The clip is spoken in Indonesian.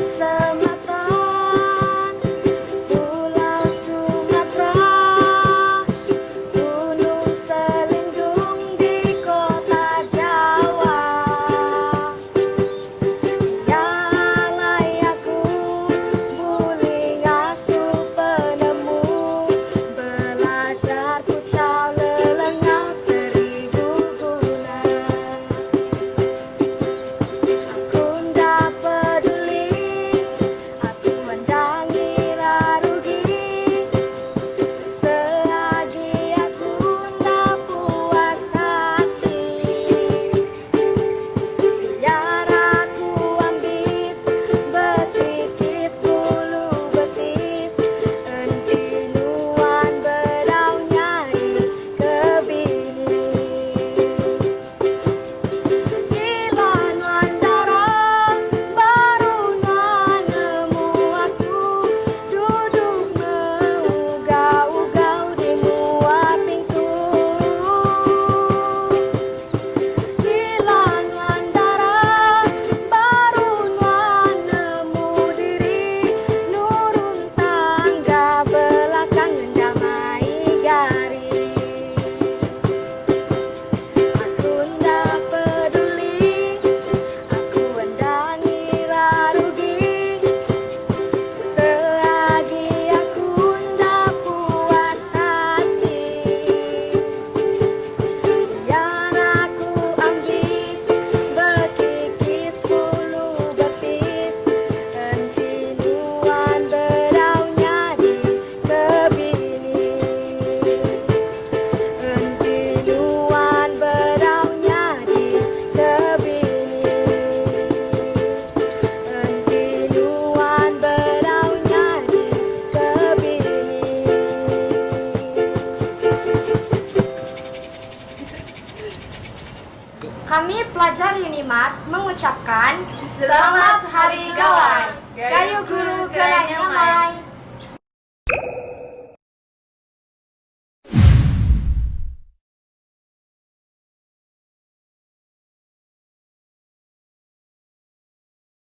inside Kami pelajar Unimas mengucapkan Selamat Hari Gawan.